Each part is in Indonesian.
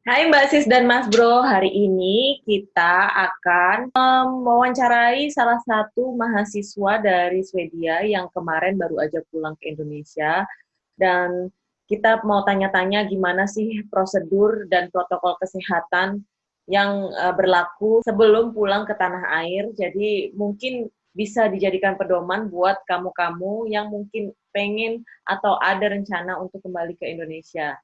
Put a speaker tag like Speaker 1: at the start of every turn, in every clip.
Speaker 1: Hai Mbak Sis dan Mas Bro, hari ini kita akan mewawancarai salah satu mahasiswa dari Swedia yang kemarin baru aja pulang ke Indonesia dan kita mau tanya-tanya gimana sih prosedur dan protokol kesehatan yang uh, berlaku sebelum pulang ke tanah air. Jadi mungkin bisa dijadikan pedoman buat kamu-kamu yang mungkin pengen atau ada rencana untuk kembali ke Indonesia.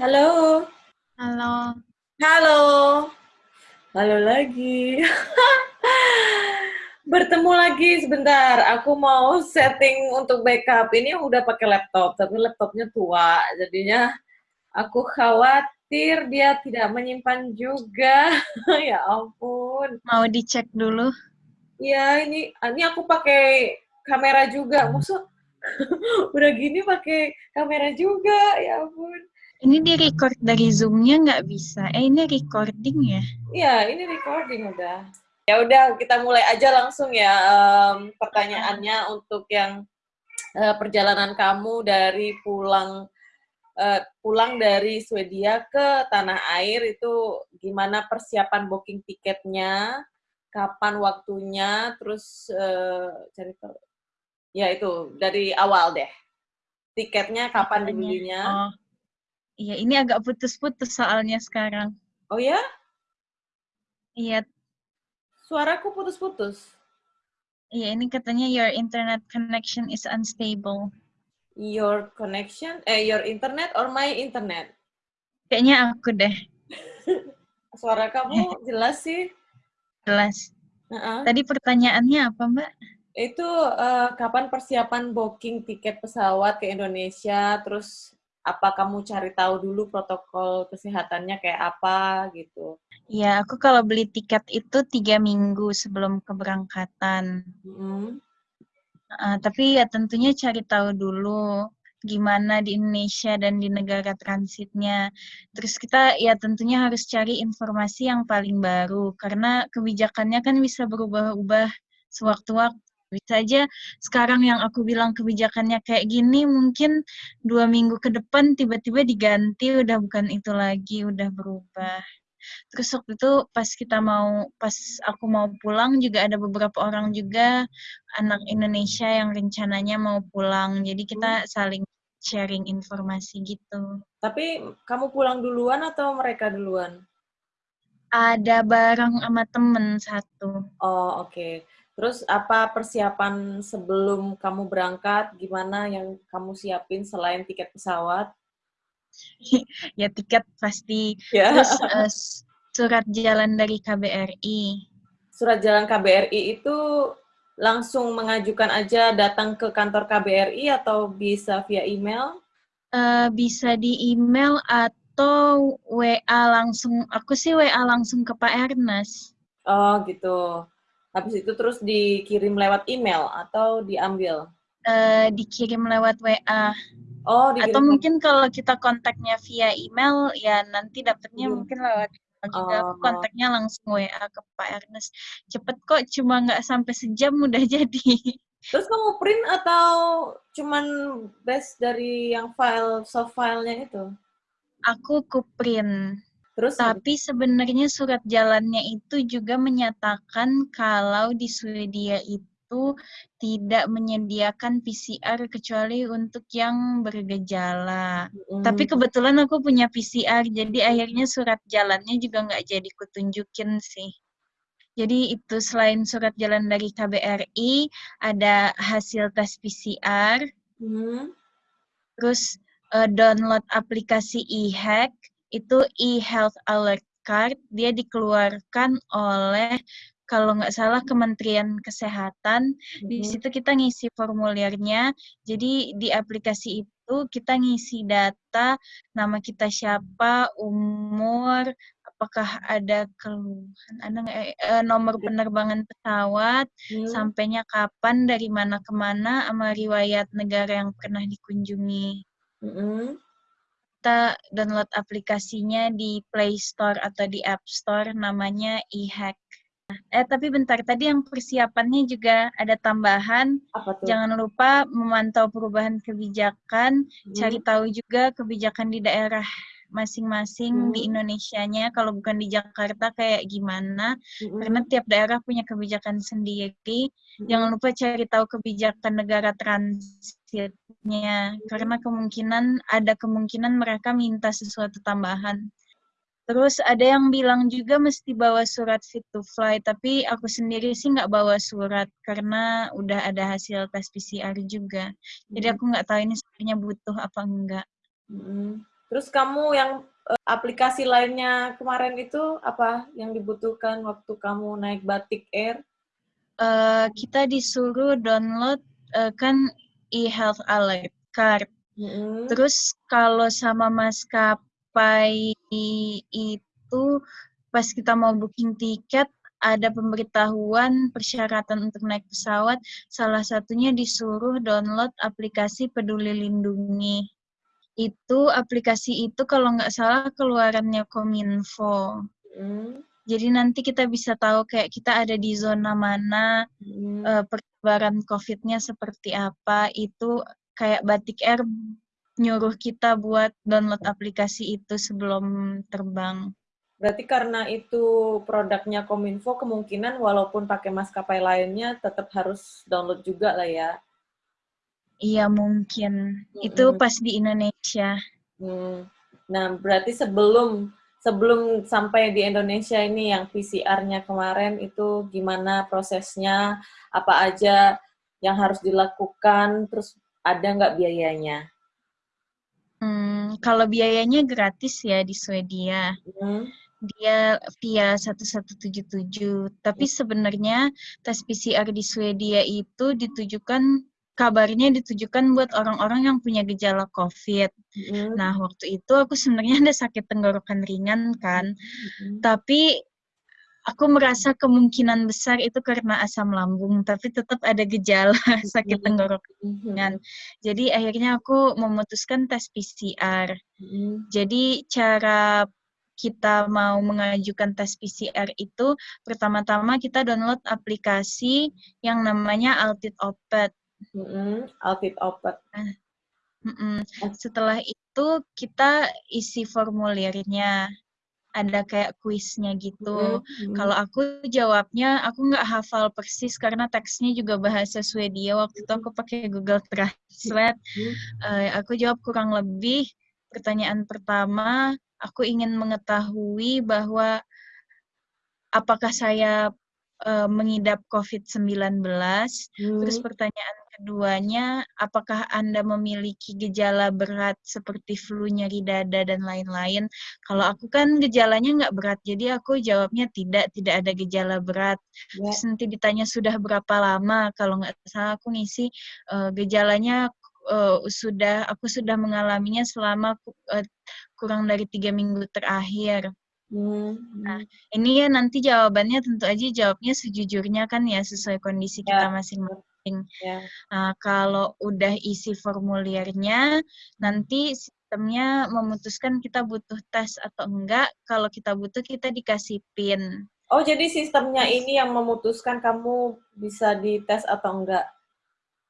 Speaker 1: Halo.
Speaker 2: Halo.
Speaker 1: Halo. Halo lagi. Bertemu lagi sebentar. Aku mau setting untuk backup. Ini udah pakai laptop, tapi laptopnya tua. Jadinya aku khawatir dia tidak menyimpan juga. ya ampun.
Speaker 2: Mau dicek dulu?
Speaker 1: Iya, ini ini aku pakai kamera juga. Maksud udah gini pakai kamera juga ya ampun
Speaker 2: ini di record dari zoomnya nggak bisa eh ini recording ya
Speaker 1: iya ini recording udah ya udah kita mulai aja langsung ya um, pertanyaannya untuk yang uh, perjalanan kamu dari pulang uh, pulang dari Swedia ke tanah air itu gimana persiapan booking tiketnya kapan waktunya terus uh, cari tahu Ya itu dari awal deh. Tiketnya kapan dibelinya?
Speaker 2: Oh. Iya, ini agak putus-putus soalnya sekarang.
Speaker 1: Oh ya?
Speaker 2: Iya.
Speaker 1: Suaraku putus-putus.
Speaker 2: Iya, ini katanya your internet connection is unstable.
Speaker 1: Your connection, eh your internet or my internet?
Speaker 2: Kayaknya aku deh.
Speaker 1: Suara kamu jelas sih.
Speaker 2: Jelas.
Speaker 1: Uh -uh.
Speaker 2: Tadi pertanyaannya apa, Mbak?
Speaker 1: Itu uh, kapan persiapan booking tiket pesawat ke Indonesia? Terus apa kamu cari tahu dulu protokol kesehatannya kayak apa gitu?
Speaker 2: Iya, aku kalau beli tiket itu tiga minggu sebelum keberangkatan. Mm uh, tapi ya tentunya cari tahu dulu gimana di Indonesia dan di negara transitnya. Terus kita ya tentunya harus cari informasi yang paling baru karena kebijakannya kan bisa berubah-ubah sewaktu-waktu bisa aja sekarang yang aku bilang kebijakannya kayak gini mungkin dua minggu ke depan tiba-tiba diganti udah bukan itu lagi udah berubah. Terus waktu itu pas kita mau pas aku mau pulang juga ada beberapa orang juga anak Indonesia yang rencananya mau pulang. Jadi kita hmm. saling sharing informasi gitu.
Speaker 1: Tapi kamu pulang duluan atau mereka duluan?
Speaker 2: Ada bareng sama temen satu.
Speaker 1: Oh oke. okay. Terus apa persiapan sebelum kamu berangkat? Gimana yang kamu siapin selain tiket pesawat?
Speaker 2: ya tiket pasti. Ya. Terus uh, surat jalan dari KBRI.
Speaker 1: Surat jalan KBRI itu langsung mengajukan aja datang ke kantor KBRI atau bisa via email?
Speaker 2: Uh, bisa di email atau WA langsung. Aku sih WA langsung ke Pak Ernest.
Speaker 1: Oh gitu. Habis itu terus dikirim lewat email atau diambil?
Speaker 2: Uh, dikirim lewat WA.
Speaker 1: Oh,
Speaker 2: dikirim. Atau mungkin kalau kita kontaknya via email, ya nanti dapatnya hmm. mungkin lewat juga oh. kontaknya langsung WA ke Pak Ernest. Cepet kok, cuma nggak sampai sejam udah jadi.
Speaker 1: Terus kamu print atau cuman base dari yang file soft filenya itu?
Speaker 2: Aku ku print. Terus tapi sebenarnya surat jalannya itu juga menyatakan kalau di Swedia itu tidak menyediakan PCR kecuali untuk yang bergejala. Mm. Tapi kebetulan aku punya PCR, jadi akhirnya surat jalannya juga nggak jadi kutunjukin sih. Jadi itu selain surat jalan dari KBRI, ada hasil tes PCR, mm. terus uh, download aplikasi e-hack, itu e-health alert card dia dikeluarkan oleh kalau nggak salah Kementerian Kesehatan mm-hmm. di situ kita ngisi formulirnya jadi di aplikasi itu kita ngisi data nama kita siapa umur apakah ada keluhan ada nggak eh, nomor iya. penerbangan pesawat hmm. sampainya kapan dari mana ke mana sama riwayat negara yang pernah dikunjungi
Speaker 1: Mm -hmm.
Speaker 2: Kita download aplikasinya di Play Store atau di App Store namanya eHack. Eh tapi bentar tadi yang persiapannya juga ada tambahan.
Speaker 1: Apa tuh?
Speaker 2: Jangan lupa memantau perubahan kebijakan, hmm. cari tahu juga kebijakan di daerah masing-masing hmm. di Indonesia-nya kalau bukan di Jakarta kayak gimana hmm. karena tiap daerah punya kebijakan sendiri hmm. jangan lupa cari tahu kebijakan negara transitnya karena kemungkinan ada kemungkinan mereka minta sesuatu tambahan Terus ada yang bilang juga mesti bawa surat fit to fly, tapi aku sendiri sih nggak bawa surat karena udah ada hasil tes PCR juga. Jadi aku nggak tahu ini sebenarnya butuh apa enggak.
Speaker 1: Hmm. Terus kamu yang uh, aplikasi lainnya kemarin itu apa yang dibutuhkan waktu kamu naik Batik Air?
Speaker 2: Uh, kita disuruh download uh, kan e-health alert card. Mm-hmm. Terus kalau sama maskapai itu pas kita mau booking tiket ada pemberitahuan persyaratan untuk naik pesawat, salah satunya disuruh download aplikasi Peduli Lindungi itu aplikasi itu kalau nggak salah keluarannya Kominfo. Hmm. Jadi nanti kita bisa tahu kayak kita ada di zona mana, hmm. uh, persebaran COVID-nya seperti apa. Itu kayak Batik Air nyuruh kita buat download aplikasi itu sebelum terbang.
Speaker 1: Berarti karena itu produknya Kominfo, kemungkinan walaupun pakai maskapai lainnya tetap harus download juga lah ya.
Speaker 2: Iya mungkin hmm. itu pas di Indonesia.
Speaker 1: Hmm. Nah berarti sebelum sebelum sampai di Indonesia ini yang PCR-nya kemarin itu gimana prosesnya? Apa aja yang harus dilakukan? Terus ada nggak biayanya?
Speaker 2: Hmm, kalau biayanya gratis ya di Swedia. Hmm. Dia via 1177. Tapi sebenarnya tes PCR di Swedia itu ditujukan kabarnya ditujukan buat orang-orang yang punya gejala COVID. Mm. Nah, waktu itu aku sebenarnya ada sakit tenggorokan ringan kan, mm. tapi aku merasa kemungkinan besar itu karena asam lambung, tapi tetap ada gejala sakit tenggorokan ringan. Jadi akhirnya aku memutuskan tes PCR. Mm. Jadi cara kita mau mengajukan tes PCR itu pertama-tama kita download aplikasi yang namanya Altitude Opet.
Speaker 1: Mm-hmm. Outfit open.
Speaker 2: Mm-hmm. Setelah itu kita isi formulirnya. Ada kayak kuisnya gitu. Mm-hmm. Kalau aku jawabnya, aku nggak hafal persis karena teksnya juga bahasa Swedia. Waktu itu aku pakai Google Translate. Mm-hmm. Uh, aku jawab kurang lebih pertanyaan pertama, aku ingin mengetahui bahwa apakah saya uh, mengidap COVID-19. Hmm. Terus pertanyaan keduanya, apakah Anda memiliki gejala berat seperti flu, nyeri dada, dan lain-lain? Kalau aku kan gejalanya nggak berat, jadi aku jawabnya tidak, tidak ada gejala berat. Ya. Terus nanti ditanya sudah berapa lama, kalau nggak salah aku ngisi uh, gejalanya uh, sudah, aku sudah mengalaminya selama uh, kurang dari tiga minggu terakhir. Hmm. Nah, ini ya nanti jawabannya tentu aja jawabnya sejujurnya kan ya sesuai kondisi ya. kita masing-masing. Yeah. Nah, kalau udah isi formulirnya, nanti sistemnya memutuskan kita butuh tes atau enggak. Kalau kita butuh, kita dikasih PIN.
Speaker 1: Oh, jadi sistemnya ini yang memutuskan kamu bisa dites atau enggak?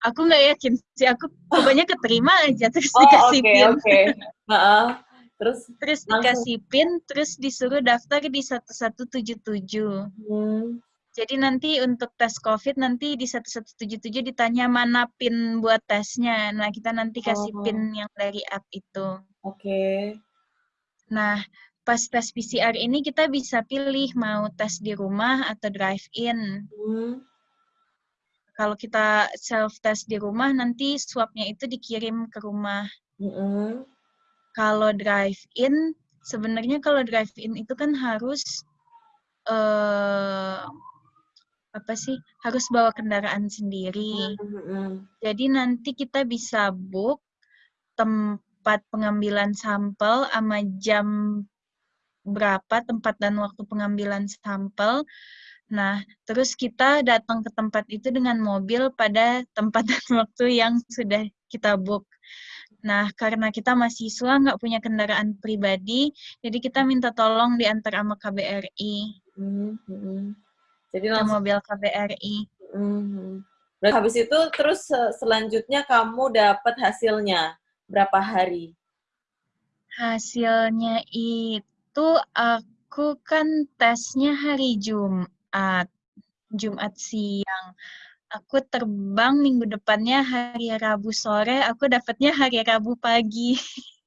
Speaker 2: Aku nggak yakin sih. Aku pokoknya keterima aja terus oh, dikasih okay, PIN. Oke, okay.
Speaker 1: uh, Terus
Speaker 2: terus langsung. dikasih PIN, terus disuruh daftar di 1177. Hmm. Jadi nanti untuk tes COVID nanti di 1177 ditanya mana PIN buat tesnya. Nah, kita nanti kasih oh. PIN yang dari app itu.
Speaker 1: Oke. Okay.
Speaker 2: Nah, pas tes PCR ini kita bisa pilih mau tes di rumah atau drive-in. Hmm. Kalau kita self-test di rumah, nanti swabnya itu dikirim ke rumah. Hmm. Kalau drive-in, sebenarnya kalau drive-in itu kan harus... Uh, apa sih harus bawa kendaraan sendiri. Mm-hmm. Jadi nanti kita bisa book tempat pengambilan sampel sama jam berapa tempat dan waktu pengambilan sampel. Nah, terus kita datang ke tempat itu dengan mobil pada tempat dan waktu yang sudah kita book. Nah, karena kita mahasiswa nggak punya kendaraan pribadi, jadi kita minta tolong diantar sama KBRI. Hmm, hmm. Jadi langsung mobil KBRI.
Speaker 1: Hmm. Berarti habis itu terus selanjutnya kamu dapat hasilnya berapa hari?
Speaker 2: Hasilnya itu aku kan tesnya hari Jumat. Jumat siang aku terbang minggu depannya hari Rabu sore, aku dapatnya hari Rabu pagi.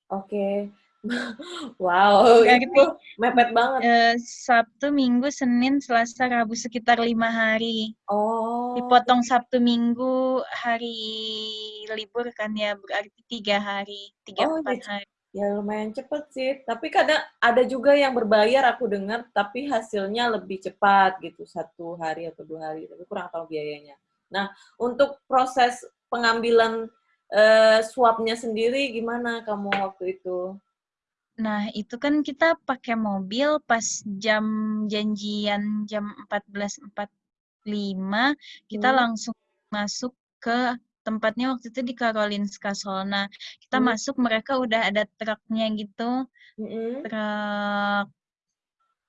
Speaker 1: Oke. wow, Berarti, itu mepet banget.
Speaker 2: Uh, Sabtu, Minggu, Senin, Selasa, Rabu sekitar lima hari.
Speaker 1: Oh.
Speaker 2: Dipotong Sabtu, Minggu, hari libur kan ya, berarti tiga hari, tiga oh, empat gitu. hari.
Speaker 1: Ya lumayan cepet sih, tapi kadang ada juga yang berbayar aku dengar, tapi hasilnya lebih cepat gitu, satu hari atau dua hari, tapi kurang tahu biayanya. Nah, untuk proses pengambilan uh, swabnya sendiri gimana kamu waktu itu?
Speaker 2: Nah, itu kan kita pakai mobil pas jam janjian jam 14.45, kita hmm. langsung masuk ke tempatnya waktu itu di Karolinska Solna. Kita hmm. masuk, mereka udah ada truknya gitu. Hmm. Truk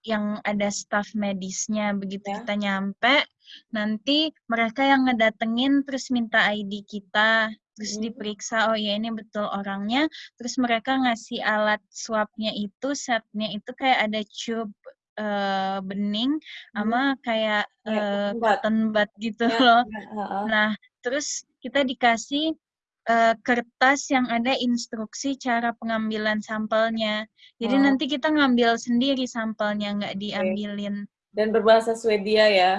Speaker 2: yang ada staff medisnya begitu ya. kita nyampe nanti mereka yang ngedatengin terus minta ID kita terus hmm. diperiksa oh ya ini betul orangnya terus mereka ngasih alat swabnya itu setnya itu kayak ada tube uh, bening hmm. sama kayak ya, uh, cotton bud gitu ya, loh ya, uh, uh. nah terus kita dikasih uh, kertas yang ada instruksi cara pengambilan sampelnya. Jadi oh. nanti kita ngambil sendiri sampelnya, nggak diambilin.
Speaker 1: Dan berbahasa Swedia ya?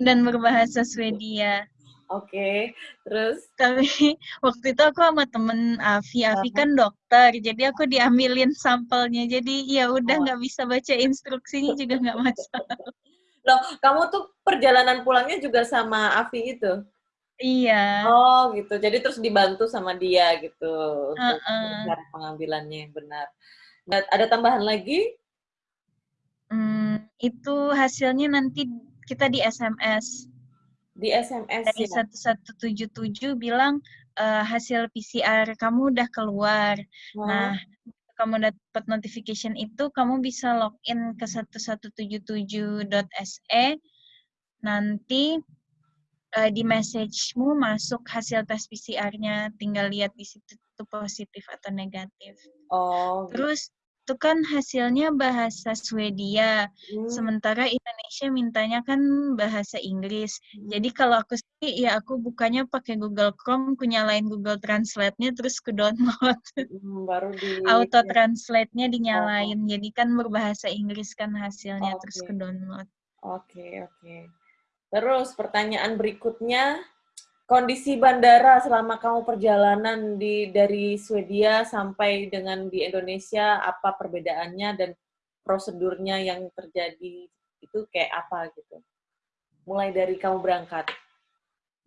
Speaker 2: Dan berbahasa Swedia.
Speaker 1: Oke, okay. terus?
Speaker 2: Tapi waktu itu aku sama temen Avi, Avi uh-huh. kan dokter, jadi aku diambilin sampelnya. Jadi ya udah oh. nggak oh. bisa baca instruksinya juga nggak masalah.
Speaker 1: Loh, kamu tuh perjalanan pulangnya juga sama Avi itu?
Speaker 2: Iya.
Speaker 1: Oh gitu. Jadi terus dibantu sama dia gitu untuk uh -uh. cara pengambilannya yang benar. Nah, ada tambahan lagi?
Speaker 2: Hmm, itu hasilnya nanti kita di SMS.
Speaker 1: Di SMS
Speaker 2: Dari ya? 1177 bilang uh, hasil PCR kamu udah keluar. Wow. Nah, kamu dapat notification itu, kamu bisa login ke 1177.se. Nanti uh, di message-mu masuk hasil tes PCR-nya, tinggal lihat di situ itu positif atau negatif.
Speaker 1: Oh.
Speaker 2: Gitu. Terus itu kan hasilnya bahasa Swedia, hmm. sementara Indonesia mintanya kan bahasa Inggris. Hmm. Jadi kalau aku sih ya aku bukannya pakai Google Chrome, aku nyalain Google Translate-nya terus ke download.
Speaker 1: Hmm, baru di
Speaker 2: auto translate-nya dinyalain. Oh. Jadi kan berbahasa Inggris kan hasilnya okay. terus ke download.
Speaker 1: Oke, okay, oke. Okay. Terus pertanyaan berikutnya, kondisi bandara selama kamu perjalanan di dari Swedia sampai dengan di Indonesia, apa perbedaannya dan prosedurnya yang terjadi itu kayak apa gitu? Mulai dari kamu berangkat.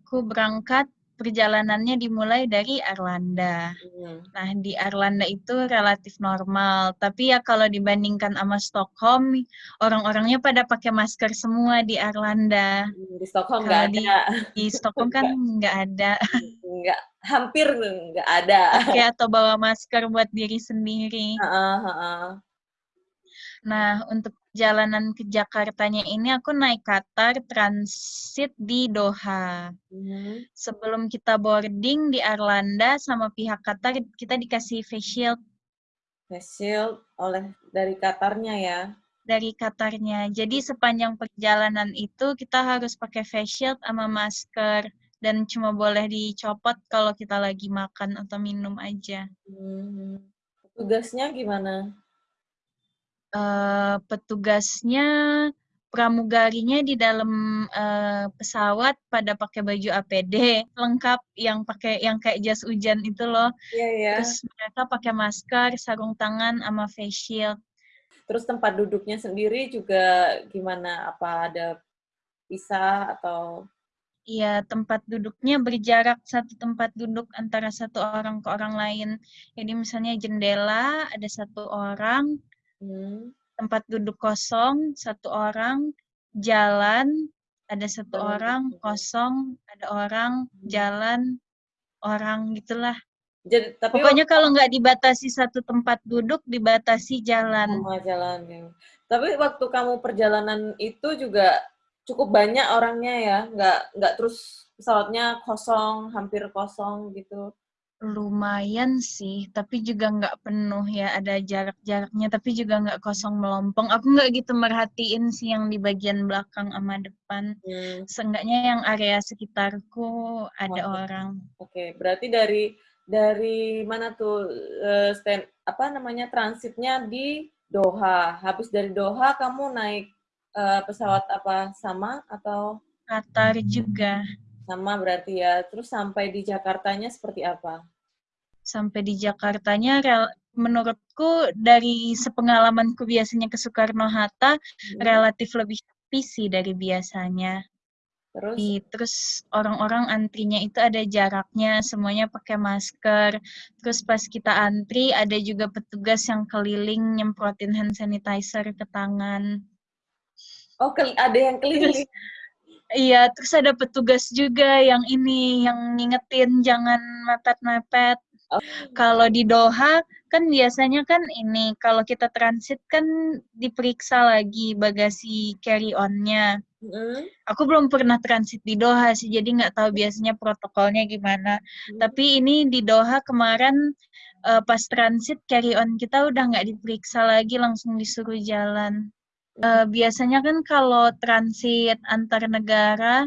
Speaker 2: Aku berangkat perjalanannya dimulai dari Arlanda. Hmm. Nah, di Arlanda itu relatif normal. Tapi ya kalau dibandingkan sama Stockholm, orang-orangnya pada pakai masker semua di Arlanda.
Speaker 1: Hmm, di Stockholm nggak ada. Di,
Speaker 2: di Stockholm kan nggak ada.
Speaker 1: Nggak, hampir nggak ada.
Speaker 2: Pakai atau bawa masker buat diri sendiri.
Speaker 1: Uh, uh, uh.
Speaker 2: Nah, untuk perjalanan ke Jakartanya ini aku naik Qatar transit di Doha. Mm. Sebelum kita boarding di Arlanda sama pihak Qatar kita dikasih face shield.
Speaker 1: Face shield oleh dari Qatarnya ya?
Speaker 2: Dari Qatarnya. Jadi sepanjang perjalanan itu kita harus pakai face shield sama masker dan cuma boleh dicopot kalau kita lagi makan atau minum aja.
Speaker 1: Hmm. Tugasnya gimana?
Speaker 2: Uh, petugasnya pramugarinya di dalam uh, pesawat pada pakai baju APD lengkap yang pakai yang kayak jas hujan itu loh.
Speaker 1: Yeah, yeah.
Speaker 2: Terus mereka pakai masker, sarung tangan, sama face shield.
Speaker 1: Terus tempat duduknya sendiri juga gimana? Apa ada pisah atau?
Speaker 2: Iya, tempat duduknya berjarak satu tempat duduk antara satu orang ke orang lain. Jadi misalnya jendela ada satu orang, Hmm. Tempat duduk kosong, satu orang, jalan, ada satu orang, kosong, ada orang, hmm. jalan, orang, gitulah. Jadi, tapi Pokoknya waktu, kalau nggak dibatasi satu tempat duduk, dibatasi jalan.
Speaker 1: Sama jalan ya. Tapi waktu kamu perjalanan itu juga cukup banyak orangnya ya, nggak nggak terus pesawatnya kosong, hampir kosong gitu.
Speaker 2: Lumayan sih, tapi juga nggak penuh ya, ada jarak-jaraknya, tapi juga nggak kosong melompong. Aku nggak gitu merhatiin sih yang di bagian belakang sama depan. Hmm. Seenggaknya yang area sekitarku ada okay. orang.
Speaker 1: Oke, okay. berarti dari dari mana tuh uh, stand apa namanya transitnya di Doha. Habis dari Doha kamu naik uh, pesawat apa sama atau
Speaker 2: Qatar juga?
Speaker 1: Sama berarti ya. Terus sampai di Jakartanya seperti apa?
Speaker 2: Sampai di Jakartanya, menurutku dari sepengalamanku biasanya ke Soekarno-Hatta, hmm. relatif lebih sepi sih dari biasanya. Terus? Di, terus orang-orang antrinya itu ada jaraknya, semuanya pakai masker. Terus pas kita antri, ada juga petugas yang keliling nyemprotin hand sanitizer ke tangan.
Speaker 1: Oh, ada yang keliling? Terus,
Speaker 2: Iya, terus ada petugas juga yang ini, yang ngingetin jangan mepet-mepet. Oh. Kalau di Doha kan biasanya kan ini, kalau kita transit kan diperiksa lagi bagasi carry on-nya. Mm. Aku belum pernah transit di Doha sih, jadi nggak tahu biasanya protokolnya gimana. Mm. Tapi ini di Doha kemarin uh, pas transit carry on kita udah nggak diperiksa lagi, langsung disuruh jalan uh, biasanya kan kalau transit antar negara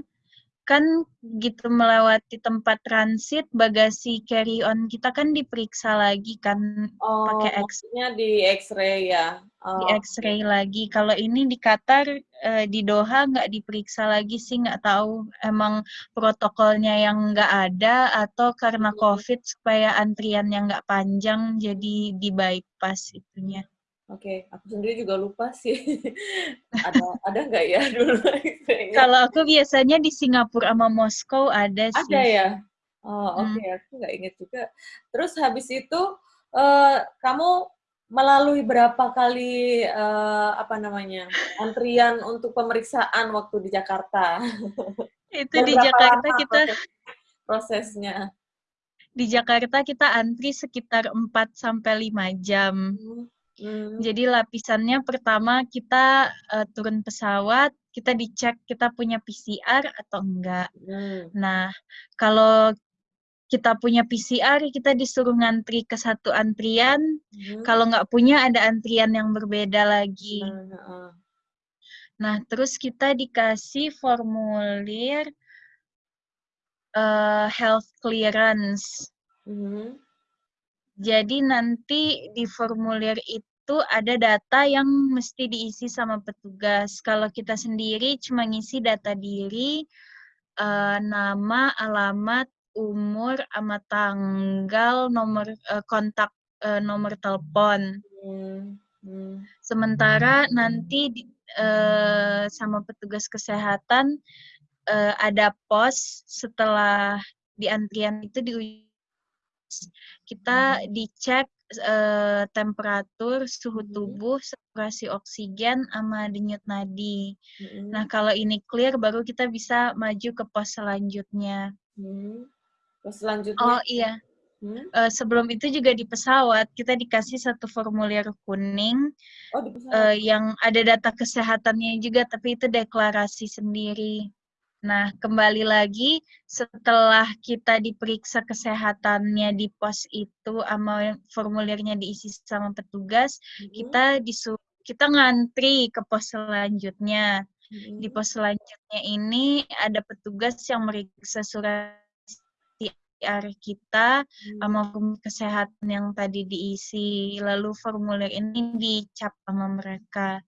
Speaker 2: kan gitu melewati tempat transit bagasi carry on kita kan diperiksa lagi kan
Speaker 1: oh, pakai X di X-ray ya
Speaker 2: oh. di X-ray lagi kalau ini di Qatar uh, di Doha nggak diperiksa lagi sih nggak tahu emang protokolnya yang nggak ada atau karena hmm. COVID supaya antrian yang nggak panjang jadi di bypass itunya
Speaker 1: Oke, okay. aku sendiri juga lupa sih. ada ada nggak ya dulu?
Speaker 2: Kalau aku biasanya di Singapura sama Moskow ada sih.
Speaker 1: Ada ya. Oh oke, okay. hmm. aku nggak inget juga. Terus habis itu uh, kamu melalui berapa kali uh, apa namanya antrian untuk pemeriksaan waktu di Jakarta?
Speaker 2: Itu di Jakarta kita
Speaker 1: prosesnya.
Speaker 2: Di Jakarta kita antri sekitar 4 sampai 5 jam. Hmm Hmm. Jadi lapisannya pertama kita uh, turun pesawat, kita dicek kita punya PCR atau enggak. Hmm. Nah, kalau kita punya PCR, kita disuruh ngantri ke satu antrian. Hmm. Kalau nggak punya, ada antrian yang berbeda lagi. Hmm. Nah, terus kita dikasih formulir uh, health clearance. Hmm. Jadi nanti di formulir itu itu ada data yang mesti diisi sama petugas. Kalau kita sendiri cuma ngisi data diri, uh, nama, alamat, umur, sama tanggal, nomor uh, kontak, uh, nomor telepon. Sementara nanti uh, sama petugas kesehatan uh, ada pos setelah di antrian itu di kita dicek uh, temperatur, suhu tubuh, saturasi oksigen, sama denyut nadi. Mm-hmm. Nah, kalau ini clear, baru kita bisa maju ke pos selanjutnya.
Speaker 1: Hmm. Pos selanjutnya?
Speaker 2: Oh iya. Hmm? Uh, sebelum itu juga di pesawat kita dikasih satu formulir kuning oh, uh, yang ada data kesehatannya juga, tapi itu deklarasi sendiri. Nah, kembali lagi setelah kita diperiksa kesehatannya di pos itu sama formulirnya diisi sama petugas, mm-hmm. kita disuruh kita ngantri ke pos selanjutnya. Mm-hmm. Di pos selanjutnya ini ada petugas yang meriksa surat PCR kita mm-hmm. sama kesehatan yang tadi diisi. Lalu formulir ini dicap sama mereka.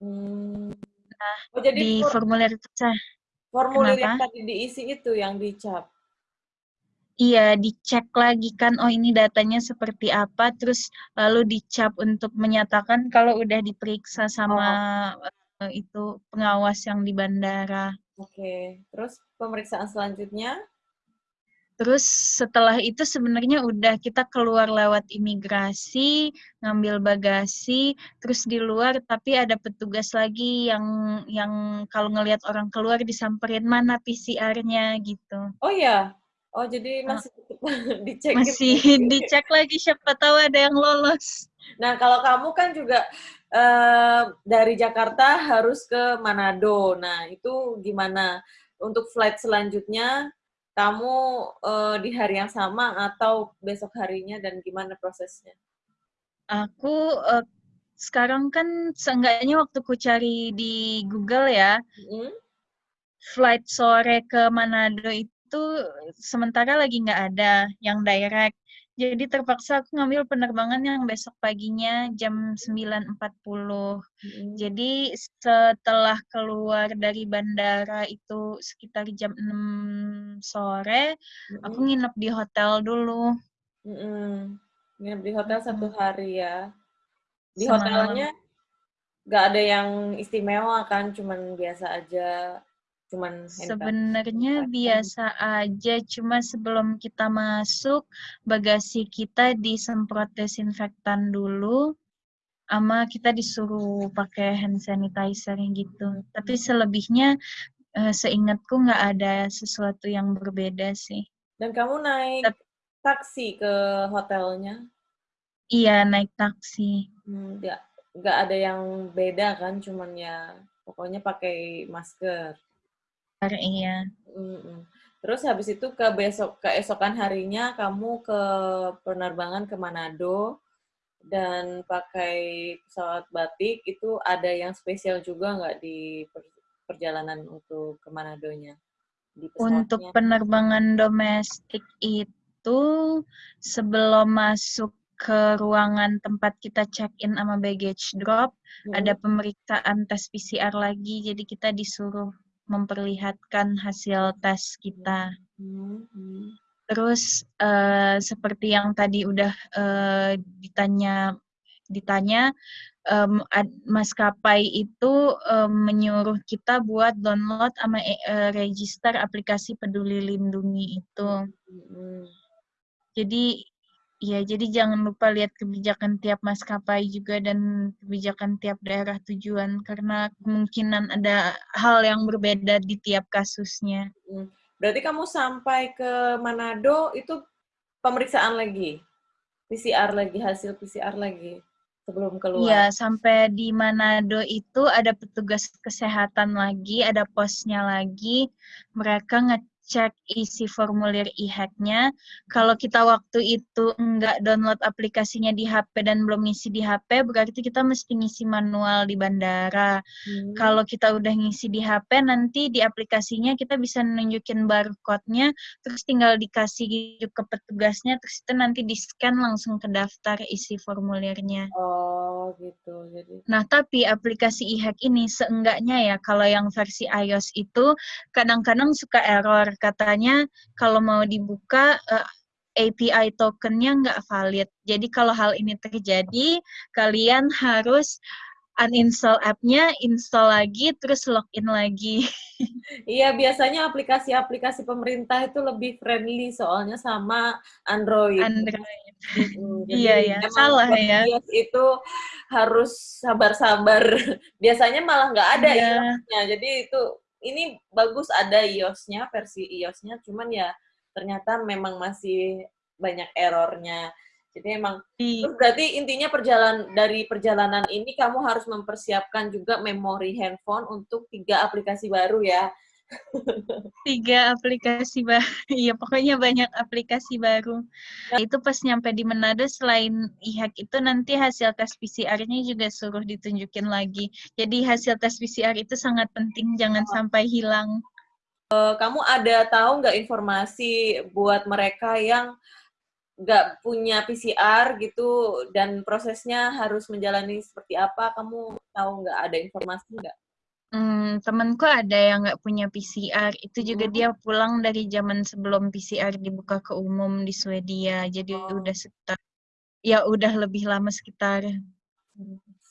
Speaker 2: Mm. Nah, oh, jadi di formulir itu
Speaker 1: Formulir Kenapa? yang tadi diisi itu yang dicap.
Speaker 2: Iya, dicek lagi kan, oh ini datanya seperti apa, terus lalu dicap untuk menyatakan kalau udah diperiksa sama oh. itu pengawas yang di bandara.
Speaker 1: Oke, terus pemeriksaan selanjutnya?
Speaker 2: Terus setelah itu sebenarnya udah kita keluar lewat imigrasi, ngambil bagasi, terus di luar tapi ada petugas lagi yang yang kalau ngelihat orang keluar disamperin mana PCR-nya gitu.
Speaker 1: Oh ya. Oh, jadi masih dicek
Speaker 2: Masih gitu. dicek lagi siapa tahu ada yang lolos.
Speaker 1: Nah, kalau kamu kan juga uh, dari Jakarta harus ke Manado. Nah, itu gimana? Untuk flight selanjutnya kamu uh, di hari yang sama atau besok harinya dan gimana prosesnya?
Speaker 2: Aku uh, sekarang kan seenggaknya waktu ku cari di Google ya, mm -hmm. flight sore ke Manado itu itu sementara lagi nggak ada yang direct. Jadi terpaksa aku ngambil penerbangan yang besok paginya jam 9.40. Hmm. Jadi setelah keluar dari bandara itu sekitar jam 6 sore, hmm. aku nginep di hotel dulu.
Speaker 1: Hmm. Nginep di hotel satu hari ya. Di Semalam. hotelnya nggak ada yang istimewa kan, cuman biasa aja cuman
Speaker 2: sebenarnya biasa aja cuma sebelum kita masuk bagasi kita disemprot desinfektan dulu ama kita disuruh pakai hand sanitizer gitu. Tapi selebihnya uh, seingatku nggak ada sesuatu yang berbeda sih.
Speaker 1: Dan kamu naik Tapi, taksi ke hotelnya?
Speaker 2: Iya naik taksi.
Speaker 1: Hmm, nggak nggak ada yang beda kan cuman ya pokoknya pakai masker
Speaker 2: iya.
Speaker 1: Terus habis itu ke besok keesokan harinya kamu ke penerbangan ke Manado dan pakai pesawat batik itu ada yang spesial juga nggak di perjalanan untuk ke Manadonya?
Speaker 2: Di untuk penerbangan domestik itu sebelum masuk ke ruangan tempat kita check-in sama baggage drop, hmm. ada pemeriksaan tes PCR lagi, jadi kita disuruh memperlihatkan hasil tes kita. Hmm. Terus uh, seperti yang tadi udah uh, ditanya ditanya um, maskapai itu um, menyuruh kita buat download sama uh, register aplikasi Peduli Lindungi itu. Hmm. Jadi Iya, jadi jangan lupa lihat kebijakan tiap maskapai juga dan kebijakan tiap daerah tujuan karena kemungkinan ada hal yang berbeda di tiap kasusnya.
Speaker 1: Hmm. Berarti kamu sampai ke Manado itu pemeriksaan lagi, PCR lagi, hasil PCR lagi sebelum keluar.
Speaker 2: Iya, sampai di Manado itu ada petugas kesehatan lagi, ada posnya lagi. Mereka nge cek isi formulir e-hacknya. Kalau kita waktu itu nggak download aplikasinya di HP dan belum ngisi di HP, berarti kita mesti ngisi manual di bandara. Hmm. Kalau kita udah ngisi di HP, nanti di aplikasinya kita bisa nunjukin barcode-nya, terus tinggal dikasih ke petugasnya, terus itu nanti di-scan langsung ke daftar isi formulirnya.
Speaker 1: Oh, gitu. Jadi.
Speaker 2: Nah, tapi aplikasi e-hack ini seenggaknya ya, kalau yang versi iOS itu kadang-kadang suka error katanya kalau mau dibuka uh, eh, API tokennya nggak valid. Jadi kalau hal ini terjadi, kalian harus uninstall app-nya, install lagi, terus login lagi.
Speaker 1: Iya, biasanya aplikasi-aplikasi pemerintah itu lebih friendly soalnya sama Android.
Speaker 2: Android. iya, iya. Salah ya.
Speaker 1: itu harus sabar-sabar. Biasanya malah nggak ada iya. Jadi itu ini bagus ada iOS-nya, versi iOS-nya, cuman ya ternyata memang masih banyak errornya. Jadi emang terus berarti intinya perjalanan dari perjalanan ini kamu harus mempersiapkan juga memori handphone untuk tiga aplikasi baru ya.
Speaker 2: Tiga aplikasi baru. Iya, pokoknya banyak aplikasi baru. Nah, itu pas nyampe di Manado selain IHAK itu nanti hasil tes PCR-nya juga suruh ditunjukin lagi. Jadi hasil tes PCR itu sangat penting, jangan oh. sampai hilang.
Speaker 1: Uh, kamu ada tahu nggak informasi buat mereka yang nggak punya PCR gitu dan prosesnya harus menjalani seperti apa? Kamu tahu nggak ada informasi nggak?
Speaker 2: Hmm, temenku ada yang nggak punya PCR, itu juga hmm. dia pulang dari zaman sebelum PCR dibuka ke umum di Swedia, jadi oh. udah sekitar ya udah lebih lama sekitar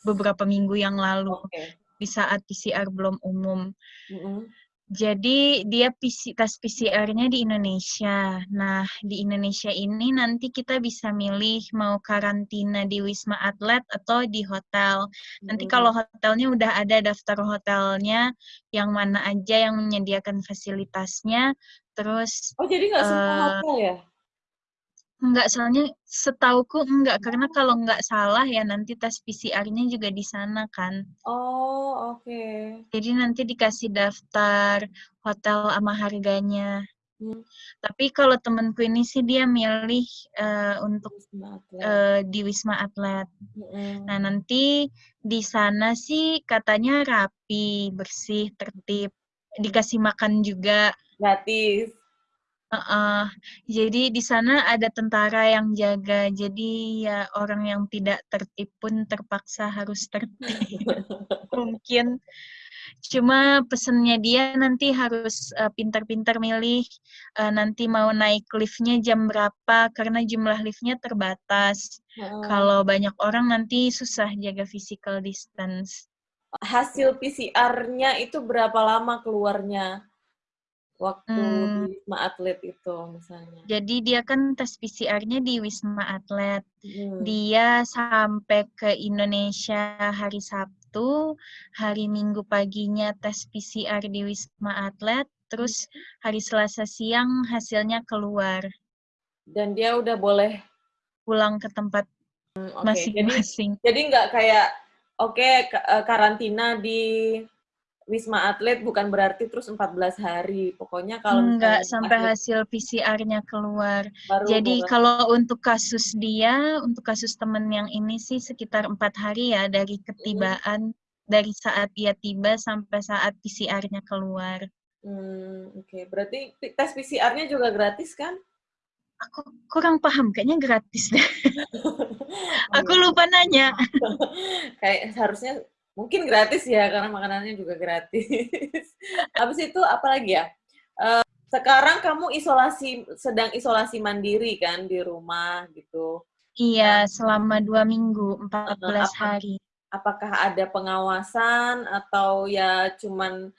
Speaker 2: beberapa minggu yang lalu, okay. di saat PCR belum umum. -hmm. Jadi dia PC, tes PCR-nya di Indonesia. Nah, di Indonesia ini nanti kita bisa milih mau karantina di Wisma Atlet atau di hotel. Nanti kalau hmm. hotelnya udah ada daftar hotelnya, yang mana aja yang menyediakan fasilitasnya, terus...
Speaker 1: Oh, jadi nggak uh, semua eh, hotel ya?
Speaker 2: Enggak, soalnya setauku enggak, karena kalau enggak salah ya nanti tes PCR-nya juga di sana kan.
Speaker 1: Oh, oke. Okay.
Speaker 2: Jadi nanti dikasih daftar hotel sama harganya. Hmm. Tapi kalau temenku ini sih dia milih uh, untuk Wisma uh, di Wisma Atlet. Hmm. Nah nanti di sana sih katanya rapi, bersih, tertib, dikasih makan juga.
Speaker 1: Gratis.
Speaker 2: Uh, jadi di sana ada tentara yang jaga, jadi ya orang yang tidak tertib pun terpaksa harus tertib. Mungkin cuma pesennya dia nanti harus uh, pintar-pintar milih uh, nanti mau naik liftnya jam berapa karena jumlah liftnya terbatas. Uh. Kalau banyak orang nanti susah jaga physical distance.
Speaker 1: Hasil PCR-nya itu berapa lama keluarnya? Waktu hmm. di Wisma Atlet itu misalnya.
Speaker 2: Jadi dia kan tes PCR-nya di Wisma Atlet. Hmm. Dia sampai ke Indonesia hari Sabtu, hari Minggu paginya tes PCR di Wisma Atlet, terus hari Selasa siang hasilnya keluar.
Speaker 1: Dan dia udah boleh
Speaker 2: pulang ke tempat masing-masing.
Speaker 1: Hmm, okay. Jadi nggak kayak oke okay, karantina di Wisma Atlet bukan berarti terus 14 hari. Pokoknya kalau
Speaker 2: enggak sampai atlet, hasil PCR-nya keluar. Baru Jadi kalau untuk kasus dia, untuk kasus temen yang ini sih sekitar empat hari ya dari ketibaan hmm. dari saat ia tiba sampai saat PCR-nya keluar.
Speaker 1: Hmm, oke. Okay. Berarti tes PCR-nya juga gratis kan?
Speaker 2: Aku kurang paham, kayaknya gratis deh. aku lupa nanya.
Speaker 1: Kayak harusnya mungkin gratis ya karena makanannya juga gratis. Habis itu apa lagi ya? Uh, sekarang kamu isolasi sedang isolasi mandiri kan di rumah gitu.
Speaker 2: Iya, selama dua minggu, 14 uh, apa, hari.
Speaker 1: Apakah ada pengawasan atau ya cuman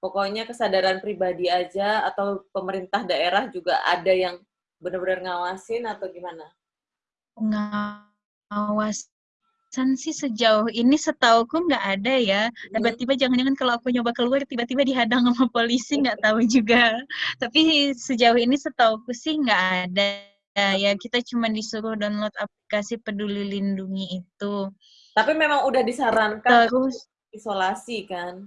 Speaker 1: pokoknya kesadaran pribadi aja atau pemerintah daerah juga ada yang benar-benar ngawasin atau gimana?
Speaker 2: Pengawas San sih sejauh ini setauku nggak ada ya. Hmm. Tiba-tiba jangan-jangan kalau aku nyoba keluar tiba-tiba dihadang sama polisi nggak tahu juga. Tapi sejauh ini setauku sih nggak ada. Ya kita cuma disuruh download aplikasi Peduli Lindungi itu.
Speaker 1: Tapi memang udah disarankan terus isolasi kan?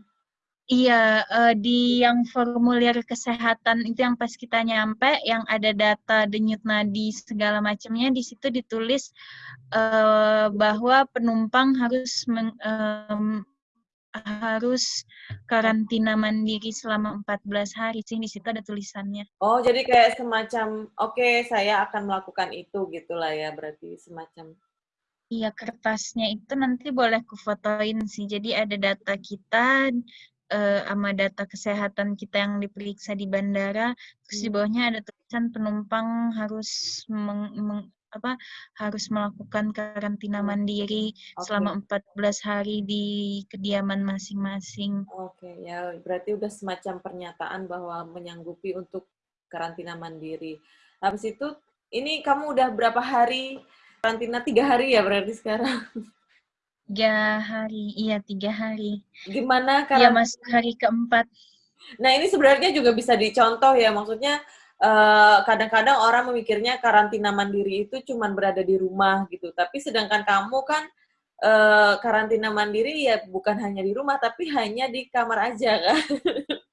Speaker 2: Iya, uh, di yang formulir kesehatan itu yang pas kita nyampe, yang ada data denyut nadi segala macamnya, di situ ditulis uh, bahwa penumpang harus meng, um, harus karantina mandiri selama 14 hari sih di situ ada tulisannya.
Speaker 1: Oh, jadi kayak semacam oke, okay, saya akan melakukan itu gitulah ya, berarti semacam
Speaker 2: Iya, kertasnya itu nanti boleh kufotoin sih. Jadi ada data kita, uh, sama data kesehatan kita yang diperiksa di bandara, terus di hmm. bawahnya ada tulisan penumpang harus meng, meng, apa harus melakukan karantina hmm. mandiri okay. selama 14 hari di kediaman masing-masing.
Speaker 1: Oke, okay, ya berarti udah semacam pernyataan bahwa menyanggupi untuk karantina mandiri. Habis itu, ini kamu udah berapa hari karantina? Tiga hari ya berarti sekarang?
Speaker 2: Tiga hari, iya tiga hari.
Speaker 1: Gimana
Speaker 2: karena? Iya masuk hari keempat.
Speaker 1: Nah ini sebenarnya juga bisa dicontoh ya, maksudnya kadang eh, kadang-kadang orang memikirnya karantina mandiri itu cuma berada di rumah gitu, tapi sedangkan kamu kan uh, karantina mandiri ya bukan hanya di rumah, tapi hanya di kamar aja kan?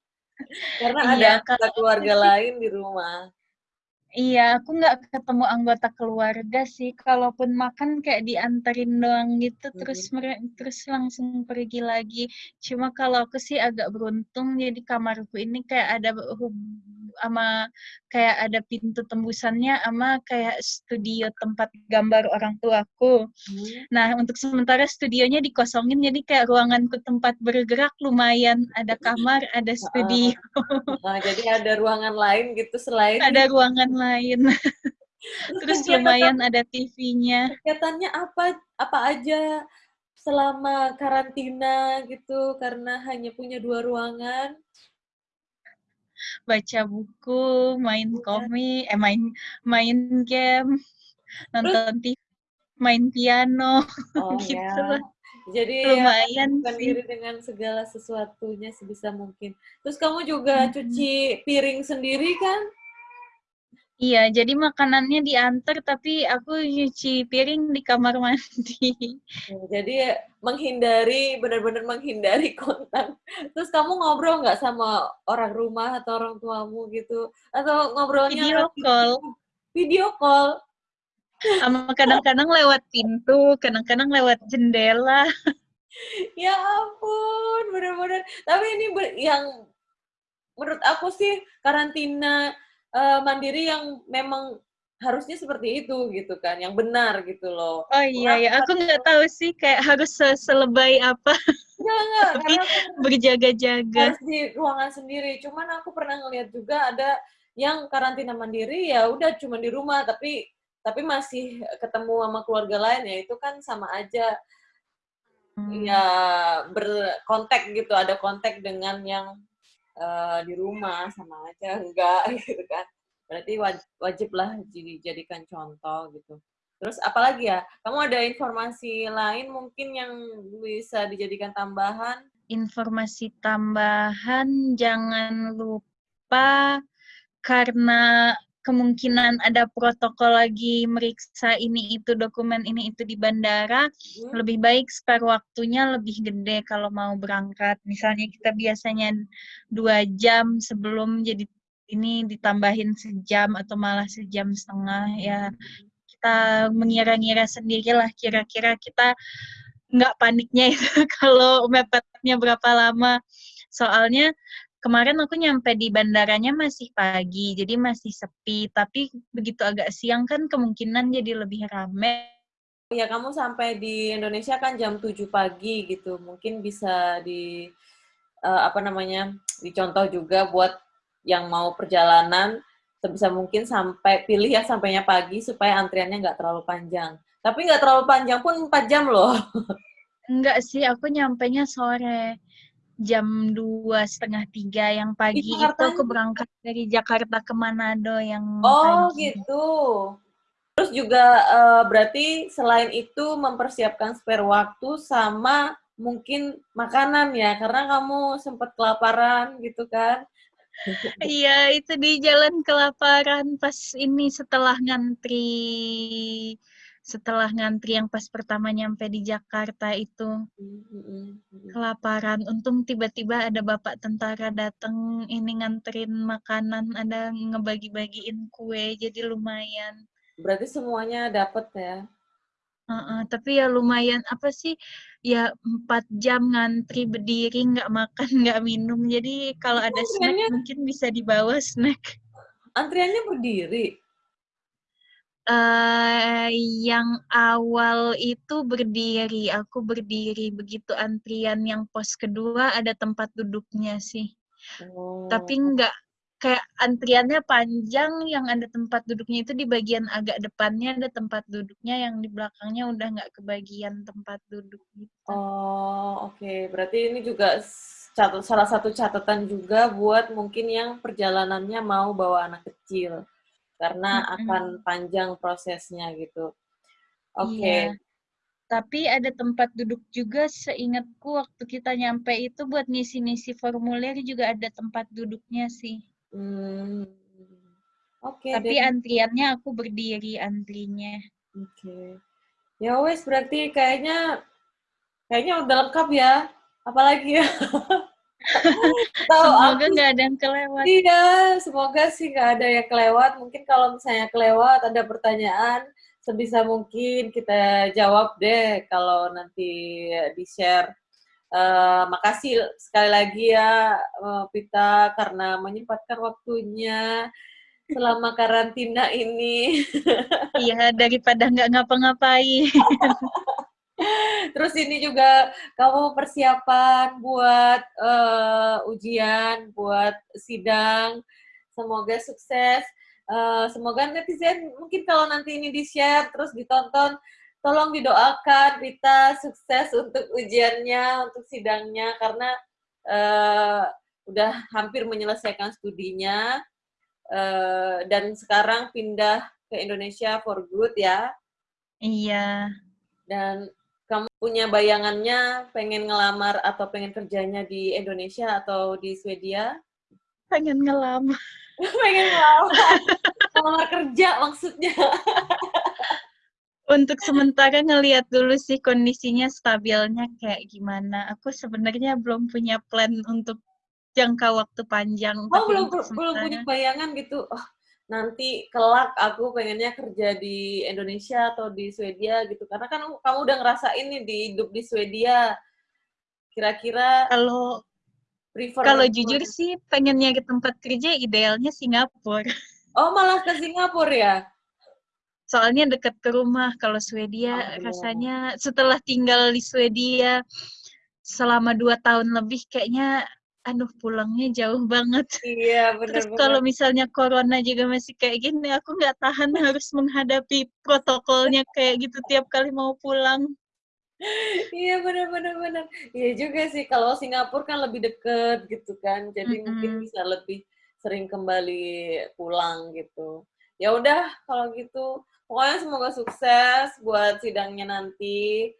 Speaker 1: Karena iya, ada keluarga lain di rumah.
Speaker 2: Iya, aku nggak ketemu anggota keluarga sih. Kalaupun makan kayak diantarin doang gitu, hmm. terus terus langsung pergi lagi. Cuma kalau aku sih agak beruntung, jadi kamarku ini kayak ada sama kayak ada pintu tembusannya sama kayak studio tempat gambar orang tuaku. Hmm. Nah, untuk sementara studionya dikosongin jadi kayak ruanganku tempat bergerak lumayan ada kamar, ada studio.
Speaker 1: Nah, jadi ada ruangan lain gitu selain
Speaker 2: ada ruangan lain. Terus lumayan ada TV-nya.
Speaker 1: Kegiatannya apa apa aja selama karantina gitu karena hanya punya dua ruangan?
Speaker 2: Baca buku, main iya. komik, eh main main game, nonton TV, main piano, oh, gitu ya.
Speaker 1: Jadi ya, lumayan ya, diri dengan segala sesuatunya sebisa mungkin. Terus kamu juga hmm. cuci piring sendiri kan?
Speaker 2: Iya, jadi makanannya diantar tapi aku nyuci piring di kamar mandi.
Speaker 1: Jadi menghindari, benar-benar menghindari kontak. Terus kamu ngobrol nggak sama orang rumah atau orang tuamu gitu? Atau ngobrolnya
Speaker 2: video call?
Speaker 1: Video call.
Speaker 2: Sama kadang-kadang lewat pintu, kadang-kadang lewat jendela.
Speaker 1: ya ampun, benar-benar. Tapi ini yang menurut aku sih karantina uh, mandiri yang memang harusnya seperti itu gitu kan, yang benar gitu loh.
Speaker 2: Oh iya ya, aku nggak tahu sih kayak harus se selebay apa. Enggak enggak, Tapi berjaga-jaga.
Speaker 1: Di ruangan sendiri. Cuman aku pernah ngeliat juga ada yang karantina mandiri ya udah cuma di rumah tapi tapi masih ketemu sama keluarga lain ya itu kan sama aja hmm. ya berkontak gitu ada kontak dengan yang uh, di rumah sama aja enggak gitu kan. Berarti wajib lah dijadikan contoh gitu. Terus apalagi ya? Kamu ada informasi lain mungkin yang bisa dijadikan tambahan?
Speaker 2: Informasi tambahan jangan lupa karena kemungkinan ada protokol lagi meriksa ini itu dokumen ini itu di bandara hmm. lebih baik spare waktunya lebih gede kalau mau berangkat. Misalnya kita biasanya dua jam sebelum jadi ini ditambahin sejam atau malah sejam setengah ya. Kita mengira-ngira sendiri lah kira-kira kita nggak paniknya itu kalau mepetnya berapa lama. Soalnya kemarin aku nyampe di bandaranya masih pagi, jadi masih sepi. Tapi begitu agak siang kan kemungkinan jadi lebih rame.
Speaker 1: Ya, kamu sampai di Indonesia kan jam 7 pagi gitu. Mungkin bisa di uh, apa namanya? dicontoh juga buat yang mau perjalanan sebisa mungkin sampai pilih ya sampainya pagi supaya antriannya nggak terlalu panjang. Tapi nggak terlalu panjang pun 4 jam loh.
Speaker 2: Enggak sih, aku nyampainya sore jam dua setengah tiga yang pagi itu aku berangkat dari Jakarta ke Manado yang
Speaker 1: oh pagi. gitu terus juga uh, berarti selain itu mempersiapkan spare waktu sama mungkin makanan ya karena kamu sempat kelaparan gitu kan
Speaker 2: iya itu di jalan kelaparan pas ini setelah ngantri setelah ngantri yang pas pertama nyampe di Jakarta itu. Kelaparan. Untung tiba-tiba ada bapak tentara datang ini nganterin makanan ada ngebagi-bagiin kue jadi lumayan.
Speaker 1: Berarti semuanya dapat ya?
Speaker 2: Uh -uh, tapi ya lumayan apa sih ya empat jam ngantri berdiri nggak makan nggak minum. Jadi kalau ada snack mungkin bisa dibawa snack.
Speaker 1: Antriannya berdiri
Speaker 2: Uh, yang awal itu berdiri, aku berdiri. Begitu antrian yang pos kedua ada tempat duduknya sih. Oh. Tapi enggak kayak antriannya panjang, yang ada tempat duduknya itu di bagian agak depannya ada tempat duduknya, yang di belakangnya udah nggak kebagian tempat duduk gitu.
Speaker 1: Oh, oke. Okay. Berarti ini juga salah satu catatan juga buat mungkin yang perjalanannya mau bawa anak kecil karena hmm. akan panjang prosesnya gitu. Oke. Okay. Iya.
Speaker 2: Tapi ada tempat duduk juga seingatku waktu kita nyampe itu buat ngisi-ngisi formulir juga ada tempat duduknya sih. Hmm. Oke. Okay, Tapi antriannya aku berdiri antrinya.
Speaker 1: Oke. Okay. Ya wes berarti kayaknya kayaknya udah lengkap ya. Apalagi ya.
Speaker 2: semoga nggak ada yang kelewat.
Speaker 1: Iya, semoga sih nggak ada yang kelewat. Mungkin kalau misalnya kelewat ada pertanyaan, sebisa mungkin kita jawab deh kalau nanti di-share. Uh, makasih sekali lagi ya uh, Pita karena menyempatkan waktunya selama karantina ini.
Speaker 2: Iya, daripada nggak ngapa-ngapain.
Speaker 1: Terus ini juga kamu persiapan buat uh, ujian, buat sidang. Semoga sukses. Uh, semoga netizen mungkin kalau nanti ini di-share terus ditonton, tolong didoakan Rita sukses untuk ujiannya, untuk sidangnya karena uh, udah hampir menyelesaikan studinya uh, dan sekarang pindah ke Indonesia for good ya.
Speaker 2: Iya.
Speaker 1: Dan kamu punya bayangannya pengen ngelamar atau pengen kerjanya di Indonesia atau di Swedia?
Speaker 2: Pengen ngelamar.
Speaker 1: pengen ngelamar. ngelamar kerja maksudnya.
Speaker 2: Untuk sementara ngelihat dulu sih kondisinya stabilnya kayak gimana. Aku sebenarnya belum punya plan untuk jangka waktu panjang.
Speaker 1: Oh, belum belum punya bayangan gitu. Oh, nanti kelak aku pengennya kerja di Indonesia atau di Swedia gitu. Karena kan kamu udah ngerasain nih di hidup di Swedia. Kira-kira
Speaker 2: kalau kalau jujur sih pengennya ke tempat kerja idealnya Singapura.
Speaker 1: Oh, malah ke Singapura ya?
Speaker 2: Soalnya dekat ke rumah. Kalau Swedia oh, rasanya setelah tinggal di Swedia selama dua tahun lebih kayaknya aduh pulangnya jauh banget.
Speaker 1: Iya
Speaker 2: benar. Terus kalau misalnya corona juga masih kayak gini, aku nggak tahan harus menghadapi protokolnya kayak gitu tiap kali mau pulang.
Speaker 1: Iya benar benar benar. Iya juga sih kalau Singapura kan lebih deket gitu kan, jadi mm -hmm. mungkin bisa lebih sering kembali pulang gitu. Ya udah kalau gitu, pokoknya semoga sukses buat sidangnya nanti.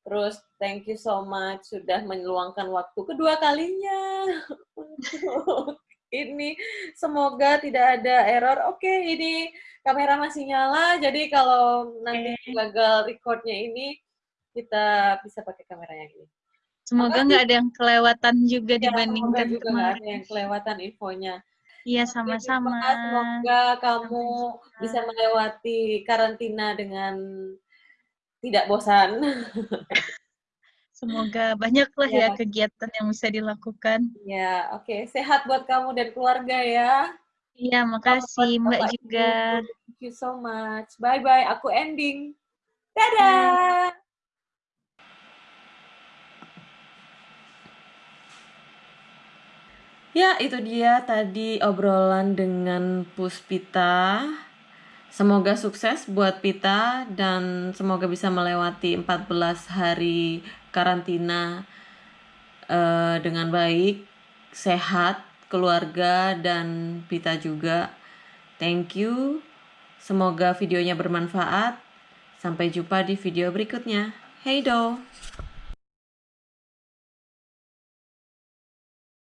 Speaker 1: Terus thank you so much sudah meluangkan waktu kedua kalinya untuk ini. Semoga tidak ada error. Oke, okay, ini kamera masih nyala. Jadi kalau nanti gagal recordnya ini, kita bisa pakai kamera yang ini.
Speaker 2: Semoga nggak ada yang kelewatan juga ya, dibandingkan
Speaker 1: juga kemarin. ada yang kelewatan infonya.
Speaker 2: Iya, sama-sama.
Speaker 1: Semoga kamu sama-sama. bisa melewati karantina dengan tidak bosan.
Speaker 2: Semoga banyaklah ya. ya kegiatan yang bisa dilakukan.
Speaker 1: Ya, oke. Okay. Sehat buat kamu dan keluarga ya.
Speaker 2: Iya, makasih Mbak juga.
Speaker 1: Thank you so much. Bye-bye. Aku ending. Dadah! Ya, itu dia tadi obrolan dengan Puspita. Semoga sukses buat Pita dan semoga bisa melewati 14 hari karantina uh, dengan baik, sehat, keluarga dan Pita juga. Thank you. Semoga videonya bermanfaat. Sampai jumpa di video berikutnya. Hey do.